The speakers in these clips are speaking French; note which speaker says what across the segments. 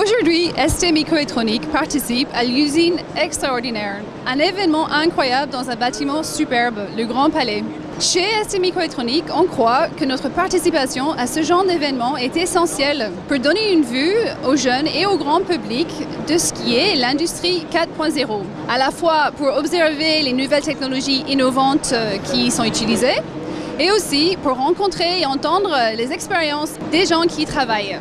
Speaker 1: Aujourd'hui, ST Microélectronique participe à l'usine extraordinaire, un événement incroyable dans un bâtiment superbe, le Grand Palais. Chez ST Microélectronique, on croit que notre participation à ce genre d'événement est essentielle pour donner une vue aux jeunes et au grand public de ce qui est l'industrie 4.0. À la fois pour observer les nouvelles technologies innovantes euh, qui sont utilisées, et aussi pour rencontrer et entendre les expériences des gens qui travaillent.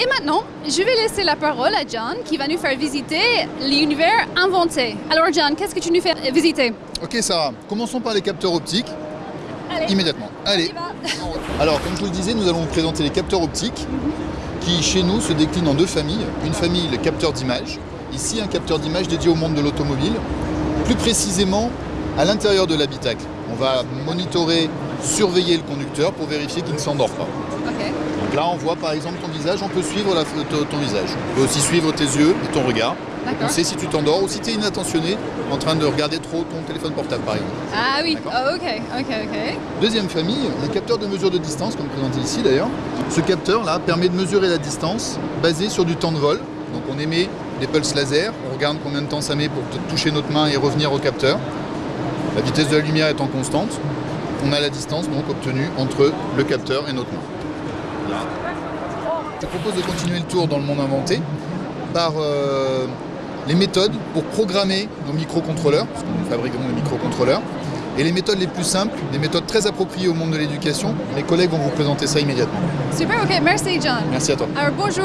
Speaker 1: Et maintenant, je vais laisser la parole à John qui va nous faire visiter l'univers inventé. Alors John, qu'est-ce que tu nous fais visiter?
Speaker 2: Ok Sarah, commençons par les capteurs optiques.
Speaker 1: Allez.
Speaker 2: Immédiatement. Allez. Alors, comme je vous le disais, nous allons vous présenter les capteurs optiques qui, chez nous, se déclinent en deux familles. Une famille, le capteur d'image. Ici, un capteur d'image dédié au monde de l'automobile. Plus précisément, à l'intérieur de l'habitacle. On va monitorer, surveiller le conducteur pour vérifier qu'il ne s'endort pas. Là, on voit par exemple ton visage, on peut suivre la- ton, visage. On peut aussi suivre tes yeux et ton regard. On sait si tu t'endors ou si tu es inattentionné en train de regarder trop ton téléphone portable, par exemple.
Speaker 1: Ah oui. Oh, ok, ok, ok.
Speaker 2: Deuxième famille, les capteurs de mesure de distance, comme présenté ici d'ailleurs. Ce capteur-là permet de mesurer la distance basé sur du temps de vol. Donc on émet des pulses laser, on regarde combien de temps ça met pour toucher notre main et revenir au capteur. La vitesse de la lumière étant constante, on a la distance donc obtenue entre le capteur et notre main. Je te propose de continuer le tour dans le monde inventé par euh, les méthodes pour programmer nos microcontrôleurs, parce que nous fabriquons des microcontrôleurs. Et les méthodes les plus simples, des méthodes très appropriées au monde de l'éducation, mes collègues vont vous présenter ça immédiatement.
Speaker 1: Super, ok, merci John.
Speaker 2: Merci à toi.
Speaker 1: Alors bonjour.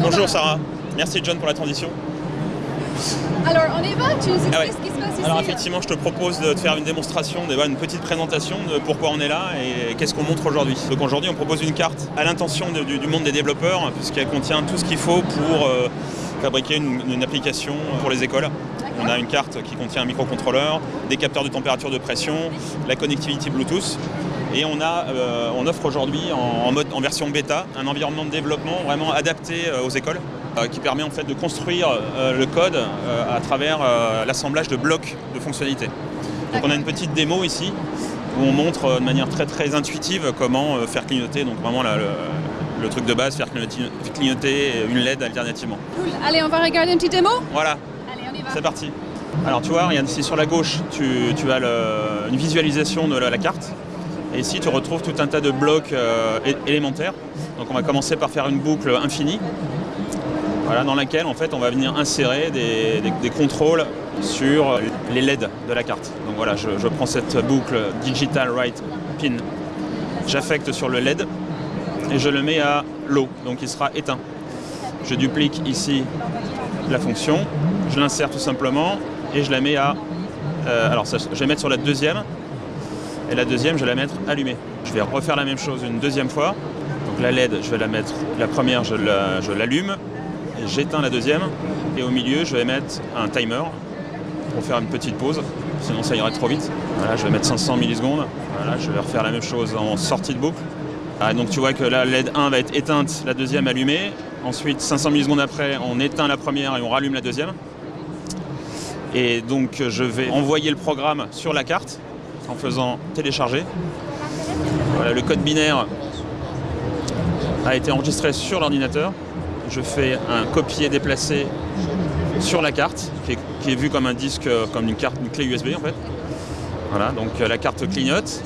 Speaker 3: Bonjour Sarah, merci John pour la transition.
Speaker 1: Alors on y va, tu nous expliques
Speaker 3: Ah ouais.
Speaker 1: ce qui se passe ici
Speaker 3: Alors effectivement, je te propose de te faire une démonstration, une petite présentation de pourquoi on est là et qu'est-ce qu'on montre aujourd'hui. Donc aujourd'hui, on propose une carte à l'intention du, du monde des développeurs, puisqu'elle contient tout ce qu'il faut pour euh, fabriquer une, une application pour les écoles. On a une carte qui contient un microcontrôleur, des capteurs de température de pression, la connectivité Bluetooth. Et on, a, euh, on offre aujourd'hui en, en mode, en version bêta un environnement de développement vraiment adapté euh, aux écoles qui permet en fait de construire euh, le code euh, à travers euh, l'assemblage de blocs de fonctionnalités. Donc on a une petite démo ici où on montre euh, de manière très très intuitive comment euh, faire clignoter, donc vraiment la- le, le truc de base, faire clignoter, une LED alternativement.
Speaker 1: Cool. Allez, on va regarder une petite démo?
Speaker 3: Voilà,
Speaker 1: Allez, on y va.
Speaker 3: c'est parti. Alors tu vois, regarde ici sur la gauche, tu, tu as le- une visualisation de la, la carte. Et ici, tu retrouves tout un tas de blocs euh, élémentaires. Donc on va commencer par faire une boucle infinie, voilà, dans laquelle en fait on va venir insérer des, contrôles sur les LED de la carte. Donc voilà, je, prends cette boucle Digital Write Pin, j'affecte sur le LED et je le mets à low, donc il sera éteint. Je duplique ici la fonction, je l'insère tout simplement et je la mets à... euh, alors je vais mettre sur la deuxième et la deuxième je vais la mettre allumée. Je vais refaire la même chose une deuxième fois. Donc la LED je vais la mettre, la première je la- je l'allume, j'éteins la deuxième et au milieu je vais mettre un timer pour faire une petite pause, sinon ça irait trop vite. Voilà, je vais mettre 500 millisecondes. Je vais refaire la même chose en sortie de boucle. Ah, donc tu vois que la LED 1 va être éteinte, la deuxième allumée. Ensuite, 500 millisecondes après, on éteint la première et on rallume la deuxième. Et donc je vais envoyer le programme sur la carte en faisant télécharger. Le code binaire a été enregistré sur l'ordinateur. Je fais un copier-déplacer sur la carte, qui est, qui vue comme un disque, euh, comme une carte, une clé USB en fait. Voilà, donc euh, la carte clignote,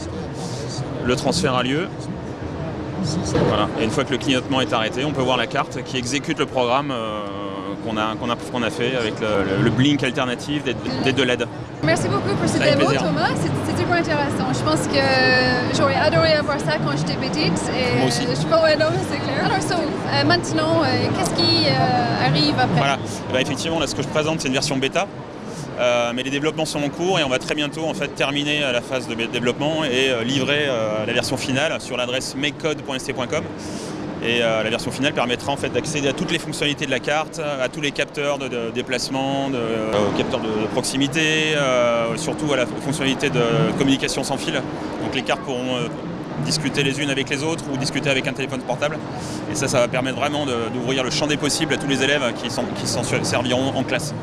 Speaker 3: le transfert a lieu. Voilà. Et une fois que le clignotement est arrêté, on peut voir la carte qui exécute le programme euh, qu'on a, qu'on a, qu'on a fait avec le, blink alternatif des, deux LED.
Speaker 1: Merci beaucoup pour cette
Speaker 3: Avec
Speaker 1: démo. Thomas. C'est c'est super intéressant. Je pense que j'aurais adoré avoir ça quand j'étais petite. Et
Speaker 3: Moi aussi.
Speaker 1: Je pense, ouais, non, c'est clair. Alors, so, euh, maintenant, euh, qu'est-ce qui euh, arrive après?
Speaker 3: Voilà. Eh ben, effectivement, là, ce que je présente, c'est une version bêta. Euh, mais les développements sont en cours et on va très bientôt en fait terminer la phase de développement et euh, livrer euh, la version finale sur l'adresse makecode.st.com. Et euh, la version finale permettra en fait d'accéder à toutes les fonctionnalités de la carte, à tous les capteurs de, de déplacement, de, euh, aux capteurs de, proximité, euh, surtout à la fonctionnalité de communication sans fil. Donc les cartes pourront discuter les unes avec les autres ou discuter avec un téléphone portable. Et ça, ça va permettre vraiment d'ouvrir le champ des possibles à tous les élèves qui s'en serviront en classe.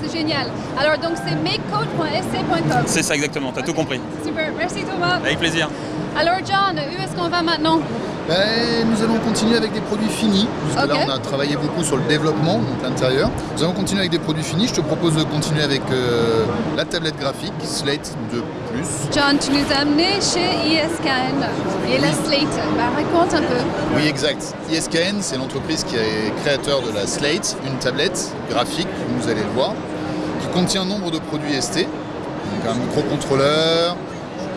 Speaker 1: C'est génial. Alors, donc, c'est makecode.sc.com.
Speaker 3: C'est ça exactement, t'as tout compris.
Speaker 1: Super. Merci, Thomas.
Speaker 3: Avec plaisir.
Speaker 1: Alors John, où est-ce qu'on va maintenant
Speaker 2: Ben, nous allons continuer avec des produits finis. Là, on a travaillé beaucoup sur le développement, donc l'intérieur. Nous allons continuer avec des produits finis. Je te propose de continuer avec euh, la tablette graphique Slate 2
Speaker 1: John, tu nous as amenés chez ISKN et la Slate. Bah, raconte un peu.
Speaker 2: Oui, exact. ISKN, c'est l'entreprise qui est créateur de la Slate, une tablette graphique, vous allez le voir, qui contient nombre de produits ST, donc un microcontrôleur,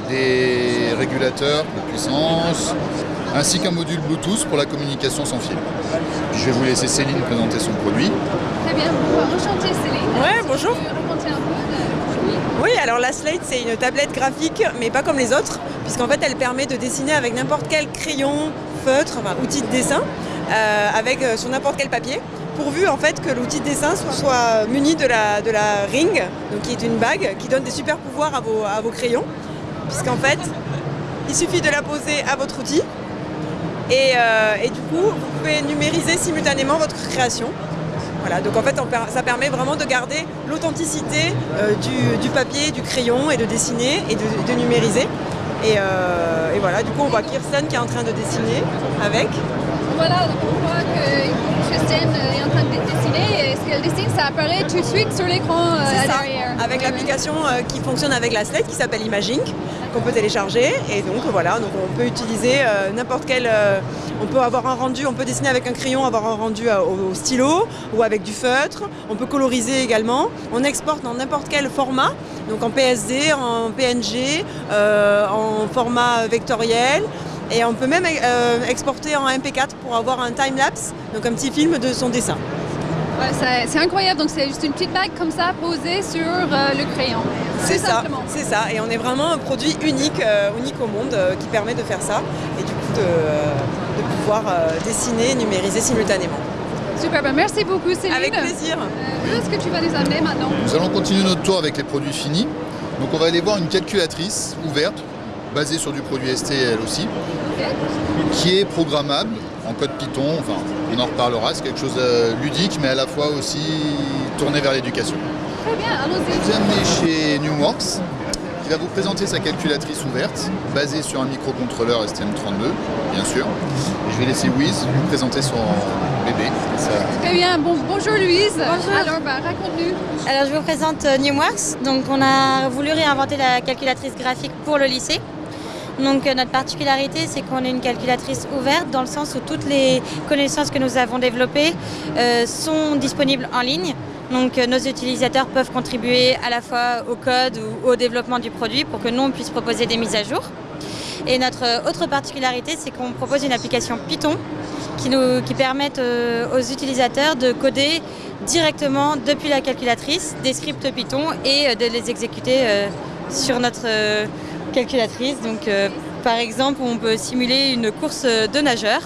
Speaker 2: des régulateurs de puissance, ainsi qu'un module Bluetooth pour la communication sans fil. Puis je vais vous laisser Céline présenter son produit.
Speaker 1: Très bien. Enchantée Céline.
Speaker 4: Ouais, bonjour.
Speaker 1: Produit
Speaker 4: Oui, alors la Slate, c'est une tablette graphique, mais pas comme les autres, puisqu'en fait, elle permet de dessiner avec n'importe quel crayon, feutre, enfin, outil de dessin, euh, avec euh, sur n'importe quel papier, pourvu en fait que l'outil de dessin soit, soit muni de la, de la ring, donc qui est une bague qui donne des super pouvoirs à vos, à vos crayons, puisqu'en fait, il suffit de la poser à votre outil, et, euh, et du coup, vous pouvez numériser simultanément votre création. Voilà, donc en fait, ça permet vraiment de garder l'authenticité euh, du, papier, du crayon et de dessiner et de, numériser. Euh, et voilà, du coup, on voit Kirsten qui est en train de dessiner avec.
Speaker 1: Voilà, donc on voit que Christine est en train de dessiner et ce qu'elle dessine, ça apparaît tout de suite sur l'écran euh,
Speaker 4: C'est ça, avec
Speaker 1: Oui,
Speaker 4: l'application euh, qui fonctionne avec la Slate qui s'appelle Imaging, qu'on peut télécharger. Et donc voilà, donc on peut utiliser euh, n'importe quel. on peut avoir un rendu, on peut dessiner avec un crayon, avoir un rendu au, stylo ou avec du feutre. On peut coloriser également. On exporte dans n'importe quel format, donc en PSD, en PNG, en format vectoriel. Et on peut même euh, exporter en MP4 pour avoir un time-lapse, donc un petit film de son dessin.
Speaker 1: Ouais, c'est incroyable, donc c'est juste une petite bague comme ça posée sur euh, le crayon.
Speaker 4: C'est ça,
Speaker 1: simplement.
Speaker 4: c'est ça. Et on est vraiment un produit unique, euh, unique au monde euh, qui permet de faire ça et du coup de, de pouvoir euh, dessiner et numériser simultanément.
Speaker 1: Super, ben merci beaucoup Céline.
Speaker 4: Avec plaisir.
Speaker 1: Euh, où est-ce que tu vas nous amener maintenant?
Speaker 2: Nous allons continuer notre tour avec les produits finis. Donc on va aller voir une calculatrice ouverte, basée sur du produit ST elle aussi, qui est programmable en code Python, enfin on en reparlera, c'est quelque chose de ludique mais à la fois aussi tourné vers l'éducation.
Speaker 1: Très bien,
Speaker 2: Je
Speaker 1: allons-y.
Speaker 2: vous ai amené chez Newworks, qui va vous présenter sa calculatrice ouverte, basée sur un microcontrôleur STM32, bien sûr. Et je vais laisser Wiz vous présenter son bébé. Ça-
Speaker 1: Très bien, bon, bonjour Louise. Bonjour. Alors, ben, raconte-nous.
Speaker 5: Alors je vous présente euh, NewWorks. Donc on a voulu réinventer la calculatrice graphique pour le lycée. Donc euh, notre particularité c'est qu'on est une calculatrice ouverte dans le sens où toutes les connaissances que nous avons développées euh, sont disponibles en ligne. Donc euh, nos utilisateurs peuvent contribuer à la fois au code ou au développement du produit pour que nous on puisse proposer des mises à jour. Et notre autre particularité c'est qu'on propose une application Python qui, nous, qui aux utilisateurs de coder directement depuis la calculatrice des scripts Python et de les exécuter sur notre calculatrice. Donc, euh, par exemple, on peut simuler une course de nageurs.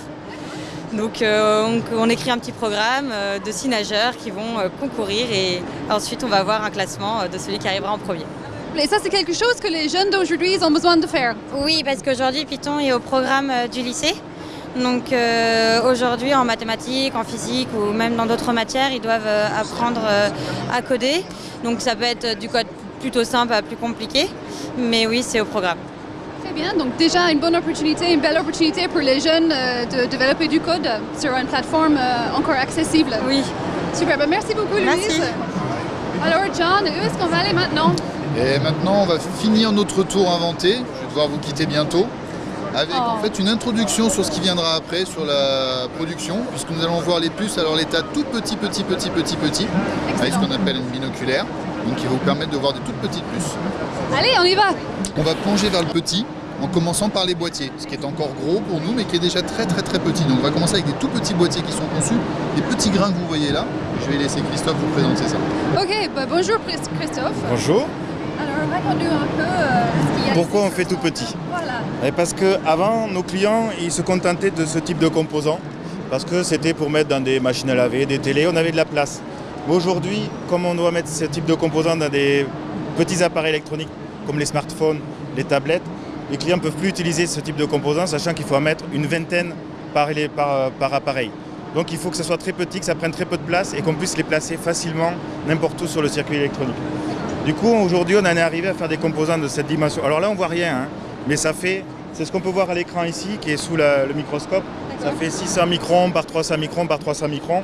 Speaker 5: Donc, euh, on, on écrit un petit programme euh, de six nageurs qui vont euh, concourir et ensuite on va avoir un classement euh, de celui qui arrivera en premier.
Speaker 1: Et ça, c'est quelque chose que les jeunes d'aujourd'hui ont besoin de faire.
Speaker 5: Oui, parce qu'aujourd'hui, Python est au programme euh, du lycée. Donc euh, aujourd'hui, en mathématiques, en physique ou même dans d'autres matières, ils doivent euh, apprendre euh, à coder. Donc ça peut être du code plutôt simple à plus compliqué. Mais oui, c'est au programme.
Speaker 1: Très bien, donc déjà une bonne opportunité, une belle opportunité pour les jeunes euh, de développer du code sur une plateforme euh, encore accessible.
Speaker 5: Oui.
Speaker 1: Super, ben merci beaucoup Louise.
Speaker 5: Merci.
Speaker 1: Alors John, où est-ce qu'on va aller maintenant?
Speaker 2: Et maintenant, on va finir notre tour inventé. Je vais devoir vous quitter bientôt. Avec
Speaker 1: Oh.
Speaker 2: en fait une introduction sur ce qui viendra après, sur la production, puisque nous allons voir les puces à leur état tout petit, petit, petit, petit, petit, avec ce qu'on appelle une binoculaire, donc qui va vous permettre de voir des toutes petites puces.
Speaker 1: Allez, on y va
Speaker 2: On va plonger vers le petit, en commençant par les boîtiers, ce qui est encore gros pour nous, mais qui est déjà très très très petit. Donc on va commencer avec des tout petits boîtiers qui sont conçus, des petits grains que vous voyez là. Je vais laisser Christophe vous présenter ça.
Speaker 1: Ok, ben bonjour Chris- Christophe.
Speaker 6: Bonjour.
Speaker 1: Alors raconte-nous un peu euh, ce qu'il y a
Speaker 6: Pourquoi on fait tout petit
Speaker 1: Voilà.
Speaker 6: Eh, Parce qu'avant, nos clients, ils se contentaient de ce type de composants. Parce que c'était pour mettre dans des machines à laver, des télés, on avait de la place. Aujourd'hui, comme on doit mettre ce type de composants dans des petits appareils électroniques comme les smartphones, les tablettes, les clients ne peuvent plus utiliser ce type de composants, sachant qu'il faut en mettre une vingtaine par, les- par- par appareil. Donc il faut que ce soit très petit, que ça prenne très peu de place et qu'on puisse les placer facilement n'importe où sur le circuit électronique. Du coup, aujourd'hui, on en est arrivé à faire des composants de cette dimension. Alors là, on voit rien, hein, mais ça fait C'est ce qu'on peut voir à l'écran ici, qui est sous la- le microscope. Ça fait 600 microns par 300 microns par 300 microns.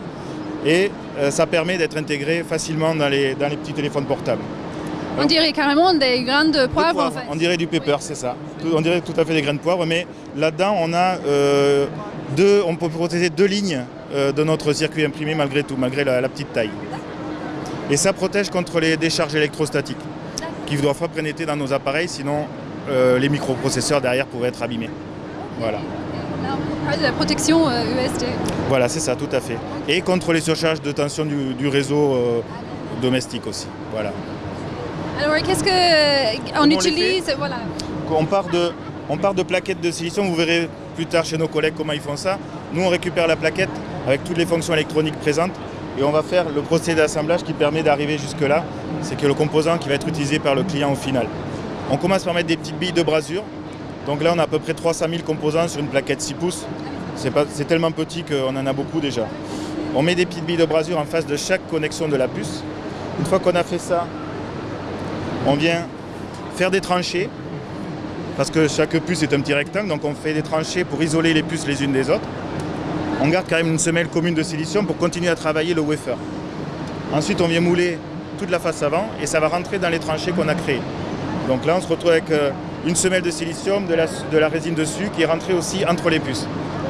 Speaker 6: Et euh, ça permet d'être intégré facilement dans les, dans les petits téléphones portables.
Speaker 1: On dirait carrément des graines de poivre, en fait.
Speaker 6: On dirait du pepper, c'est ça. On dirait tout à fait des graines de poivre, mais là-dedans, on a euh, deux, on peut protéger deux lignes euh, de notre circuit imprimé malgré tout, malgré la, la petite taille. Et ça protège contre les décharges électrostatiques qui doivent pas pénétrer dans nos appareils, sinon euh, les microprocesseurs derrière pourraient être abîmés. Voilà.
Speaker 1: Là, on parle de la protection euh, USD.
Speaker 6: Voilà, c'est ça, tout à fait. Et contre les surcharges de tension du, du réseau euh, domestique aussi. Voilà.
Speaker 1: Alors, qu'est-ce que on
Speaker 6: on les
Speaker 1: utilise Voilà.
Speaker 6: On part, de, on part de plaquettes de silicium, vous verrez plus tard chez nos collègues comment ils font ça. Nous, on récupère la plaquette avec toutes les fonctions électroniques présentes et on va faire le procédé d'assemblage qui permet d'arriver jusque-là. C'est que le composant qui va être utilisé par le client au final. On commence par mettre des petites billes de brasure. Donc là, on a à peu près 300 000 composants sur une plaquette 6 pouces. C'est tellement petit qu'on en a beaucoup déjà. On met des petites billes de brasure en face de chaque connexion de la puce. Une fois qu'on a fait ça, on vient faire des tranchées parce que chaque puce est un petit rectangle, donc on fait des tranchées pour isoler les puces les unes des autres. On garde quand même une semelle commune de silicium pour continuer à travailler le wafer. Ensuite, on vient mouler toute la face avant et ça va rentrer dans les tranchées qu'on a créées. Donc là, on se retrouve avec euh, une semelle de silicium, de la, de la résine dessus qui est rentrée aussi entre les puces.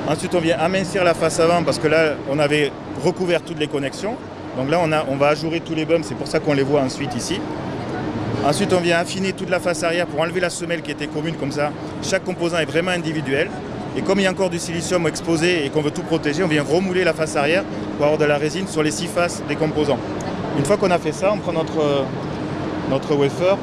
Speaker 6: Ensuite, on vient amincir la face avant parce que là, on avait recouvert toutes les connexions. Donc là, on, a, on va ajourer tous les bumps, c'est pour ça qu'on les voit ensuite ici. Ensuite, on vient affiner toute la face arrière pour enlever la semelle qui était commune comme ça. Chaque composant est vraiment individuel. Et comme il y a encore du silicium exposé et qu'on veut tout protéger, on vient remouler la face arrière pour avoir de la résine sur les six faces des composants. Une fois qu'on a fait ça, on prend notre, euh, notre wafer,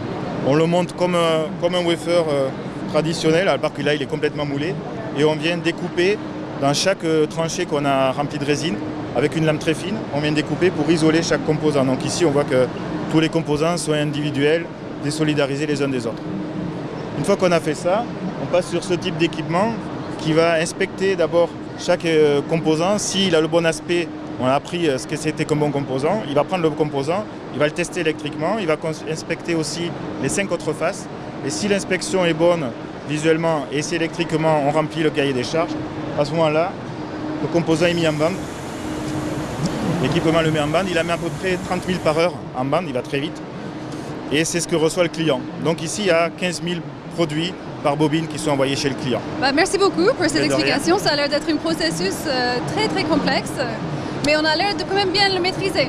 Speaker 6: on le monte comme un, comme un wafer euh, traditionnel, à part que là il est complètement moulé, et on vient découper dans chaque euh, tranchée qu'on a remplie de résine avec une lame très fine, on vient découper pour isoler chaque composant. Donc ici on voit que tous les composants sont individuels, désolidarisés les uns des autres. Une fois qu'on a fait ça, on passe sur ce type d'équipement qui va inspecter d'abord chaque euh, composant. S'il a le bon aspect, on a appris euh, ce que c'était comme bon composant. Il va prendre le composant, il va le tester électriquement, il va inspecter aussi les cinq autres faces. Et si l'inspection est bonne visuellement et si électriquement on remplit le cahier des charges, à ce moment-là, le composant est mis en bande. L'équipement le met en bande, il a mis à peu près 30 000 par heure en bande, il va très vite. Et c'est ce que reçoit le client. Donc ici, il y a 15 000 produits par bobine qui sont envoyés chez le client.
Speaker 1: Bah, merci beaucoup pour cette explication. Ça a l'air d'être un processus euh, très très complexe, mais on a l'air de quand même bien le maîtriser.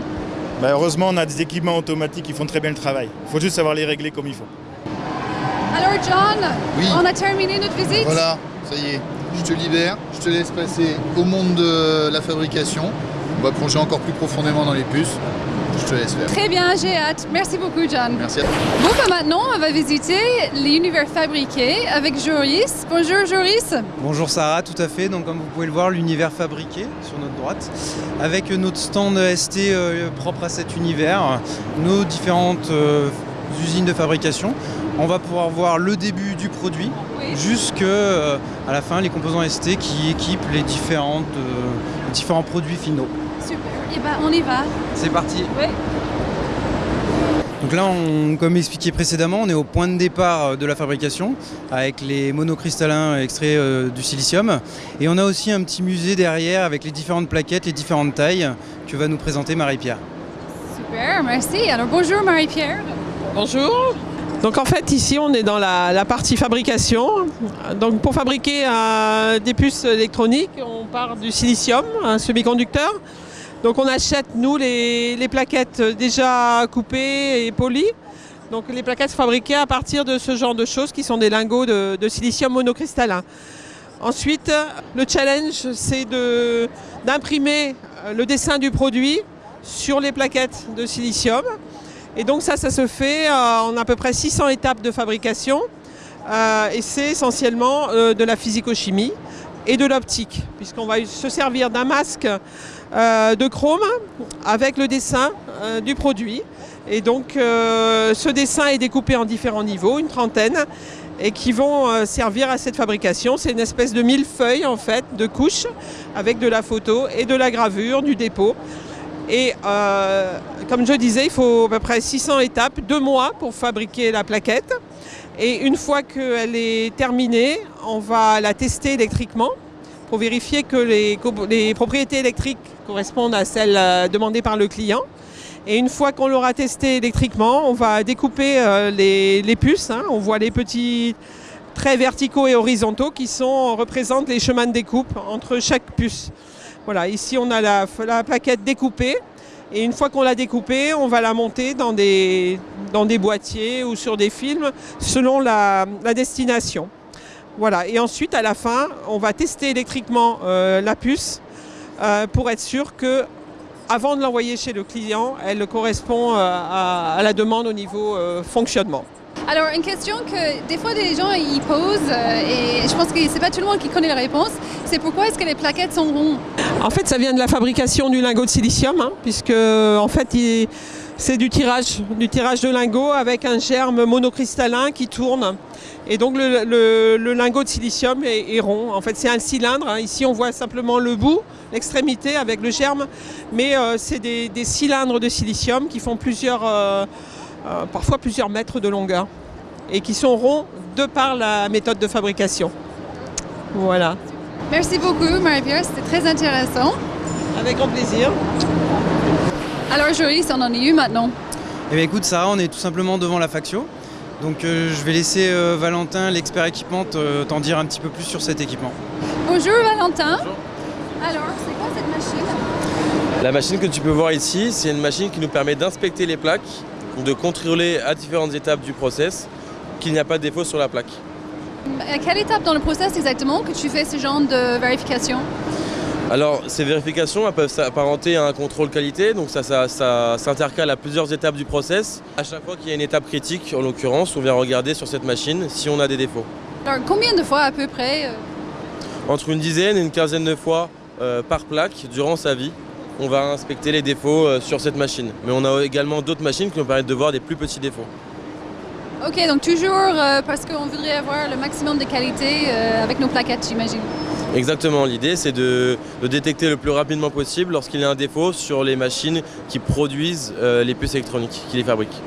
Speaker 6: Ben, heureusement, on a des équipements automatiques qui font très bien le travail. Il faut juste savoir les régler comme il faut.
Speaker 1: Alors John,
Speaker 2: Oui.
Speaker 1: on a terminé notre visite.
Speaker 2: Voilà, ça y est, je te libère, je te laisse passer au monde de la fabrication. On va plonger encore plus profondément dans les puces. Je te laisse faire.
Speaker 1: Très bien, j'ai hâte. Merci beaucoup John.
Speaker 2: Merci à toi.
Speaker 1: Bon, bah, maintenant, on va visiter l'univers fabriqué avec Joris. Bonjour Joris.
Speaker 7: Bonjour Sarah, tout à fait. Donc comme vous pouvez le voir, l'univers fabriqué sur notre droite, avec notre stand ST euh, propre à cet univers, nos différentes euh, usines de fabrication. On va pouvoir voir le début du produit
Speaker 1: Oui.
Speaker 7: jusqu'à la fin les composants ST qui équipent les, différentes, euh, les différents produits finaux.
Speaker 1: Super. Et ben, on y va.
Speaker 7: C'est parti.
Speaker 1: Oui.
Speaker 7: Donc là, on- comme expliqué précédemment, on est au point de départ euh, de la fabrication avec les monocristallins extraits euh, du silicium. Et on a aussi un petit musée derrière avec les différentes plaquettes, les différentes tailles que va nous présenter Marie-Pierre.
Speaker 1: Super, merci. Alors bonjour Marie-Pierre.
Speaker 8: Bonjour. Donc en fait ici on est dans la, la partie fabrication. Donc pour fabriquer euh, des puces électroniques, on part du silicium, un semi-conducteur. Donc on achète nous les, plaquettes déjà coupées et polies. Donc les plaquettes fabriquées à partir de ce genre de choses qui sont des lingots de, silicium monocristallin. Ensuite, le challenge c'est d'imprimer euh, le dessin du produit sur les plaquettes de silicium. Et donc ça, ça se fait euh, en à peu près 600 étapes de fabrication. Euh, et c'est essentiellement euh, de la physico-chimie et de l'optique, puisqu'on va se servir d'un masque euh, de chrome avec le dessin euh, du produit. Et donc euh, ce dessin est découpé en différents niveaux, une trentaine, et qui vont euh, servir à cette fabrication. C'est une espèce de millefeuille en fait, de couches, avec de la photo et de la gravure, du dépôt. Et euh, comme je disais, il faut à peu près 600 étapes, deux mois pour fabriquer la plaquette. Et une fois qu'elle est terminée, on va la tester électriquement pour vérifier que les propriétés électriques correspondent à celles euh, demandées par le client. Et une fois qu'on l'aura testé électriquement, on va découper euh, les, les puces. hein. On voit les petits traits verticaux et horizontaux qui sont, représentent les chemins de découpe entre chaque puce. Voilà, ici on a la, la plaquette découpée. Et une fois qu'on l'a découpée, on va la monter dans des, dans des boîtiers ou sur des films selon la, la destination. Voilà, et ensuite à la fin, on va tester électriquement euh, la puce euh, pour être sûr que avant de l'envoyer chez le client, elle correspond euh, à, à la demande au niveau euh, fonctionnement.
Speaker 1: Alors, une question que des fois les gens ils posent, et je pense que c'est pas tout le monde qui connaît la réponse, c'est pourquoi est-ce que les plaquettes sont rondes
Speaker 8: En fait, ça vient de la fabrication du lingot de silicium, hein, puisque en fait, il- c'est du tirage, du tirage de lingot avec un germe monocristallin qui tourne. Et donc le, le- le lingot de silicium est, est rond. En fait, c'est un cylindre. hein. Ici, on voit simplement le bout, l'extrémité avec le germe, mais euh, c'est des, des cylindres de silicium qui font plusieurs, euh, euh, parfois plusieurs mètres de longueur et qui sont ronds de par la méthode de fabrication. Voilà,
Speaker 1: Merci beaucoup, Marie-Pierre, c'était très intéressant.
Speaker 8: avec grand plaisir.
Speaker 1: Alors, Joris, on en est où maintenant
Speaker 7: Eh bien écoute Sarah, on est tout simplement devant la Factio. Donc euh, je vais laisser euh, Valentin, l'expert équipement, te- t'en dire un petit peu plus sur cet équipement.
Speaker 1: Bonjour, Valentin. Alors, c'est quoi cette machine?
Speaker 9: La machine que tu peux voir ici, c'est une machine qui nous permet d'inspecter les plaques, de contrôler à différentes étapes du process qu'il n'y a pas de défaut sur la plaque.
Speaker 1: À quelle étape dans le process exactement que tu fais ce genre de vérification?
Speaker 9: Alors, ces vérifications elles peuvent s'apparenter à un contrôle qualité, donc ça, ça, ça s'intercale à plusieurs étapes du process. À chaque fois qu'il y a une étape critique, en l'occurrence, on vient regarder sur cette machine si on a des défauts.
Speaker 1: Alors, combien de fois à peu près euh,
Speaker 9: Entre une dizaine et une quinzaine de fois euh, par plaque durant sa vie, on va inspecter les défauts euh, sur cette machine. Mais on a également d'autres machines qui nous permettent de voir des plus petits défauts.
Speaker 1: Ok, donc toujours euh, parce qu'on voudrait avoir le maximum de qualité avec nos plaquettes, j'imagine.
Speaker 9: Exactement, l'idée c'est de, de détecter le plus rapidement possible lorsqu'il y a un défaut sur les machines qui produisent euh, les puces électroniques, qui les fabriquent.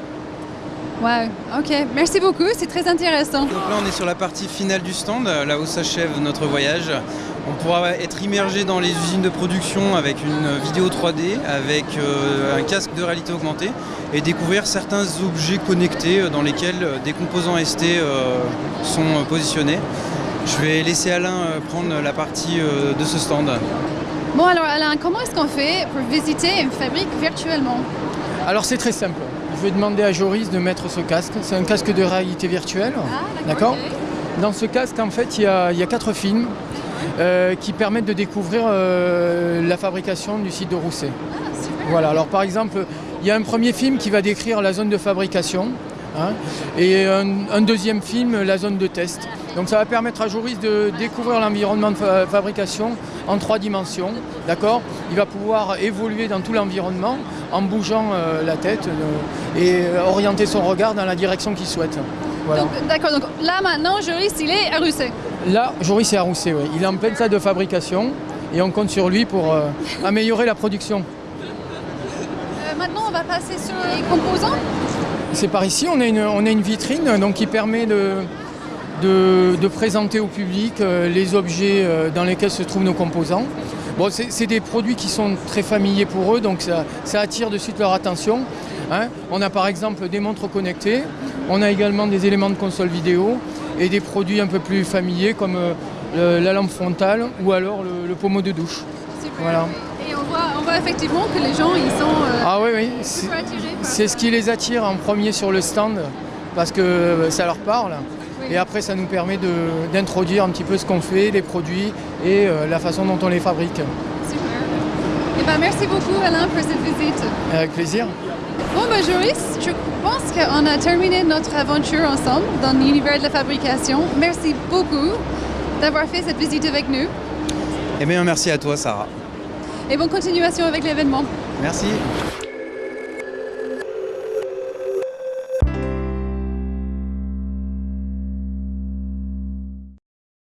Speaker 1: Ouais, ok. Merci beaucoup, c'est très intéressant.
Speaker 7: Donc là on est sur la partie finale du stand, là où s'achève notre voyage. On pourra être immergé dans les usines de production avec une vidéo 3D, avec euh, un casque de réalité augmentée et découvrir certains objets connectés euh, dans lesquels des composants ST euh, sont positionnés. Je vais laisser Alain euh, prendre la partie euh, de ce stand.
Speaker 1: Bon, alors Alain, comment est-ce qu'on fait pour visiter une fabrique virtuellement?
Speaker 10: Alors c'est très simple. Je vais demander à Joris de mettre ce casque. C'est un casque de réalité virtuelle.
Speaker 1: Ah,
Speaker 10: D'accord. Dans ce casque, en fait, il y a, il y a quatre films euh, qui permettent de découvrir euh, la fabrication du site de Rousset.
Speaker 1: Ah, super.
Speaker 10: Voilà, alors par exemple, il y a un premier film qui va décrire la zone de fabrication hein, et un, un deuxième film, la zone de test. Donc ça va permettre à Joris de découvrir l'environnement de fa- fabrication en trois dimensions. D'accord? Il va pouvoir évoluer dans tout l'environnement en bougeant euh, la tête euh, et euh, orienter son regard dans la direction qu'il souhaite. Voilà.
Speaker 1: D'accord, donc là maintenant, Joris, il est à Rousset.
Speaker 10: Là, Joris est à Rousset, oui. il est en pleine salle de fabrication et on compte sur lui pour euh, améliorer la production.
Speaker 1: Maintenant, on va passer sur les composants.
Speaker 10: C'est par ici, on a une, on a une vitrine donc, qui permet de, de, de présenter au public euh, les objets euh, dans lesquels se trouvent nos composants. Bon, c'est des produits qui sont très familiers pour eux, donc ça, ça attire de suite leur attention. hein. On a par exemple des montres connectées, on a également des éléments de console vidéo et des produits un peu plus familiers comme euh, le- la lampe frontale ou alors le, le pommeau de douche. Voilà.
Speaker 1: Et on voit, on voit effectivement que les gens, ils sont euh,
Speaker 10: Ah oui, oui, c'est- ce qui les attire en premier sur le stand parce que euh, ça leur parle.
Speaker 1: Oui.
Speaker 10: Et après, ça nous permet de- d'introduire un petit peu ce qu'on fait, les produits et euh, la façon dont on les fabrique.
Speaker 1: Super. Eh ben, merci beaucoup, Alain, pour cette visite.
Speaker 10: Avec plaisir.
Speaker 1: Bon, ben, Joris, je pense qu'on a terminé notre aventure ensemble dans l'univers de la fabrication. Merci beaucoup d'avoir fait cette visite avec nous
Speaker 7: Eh bien merci à toi Sarah.
Speaker 1: Et bonne continuation avec l'événement.
Speaker 7: Merci.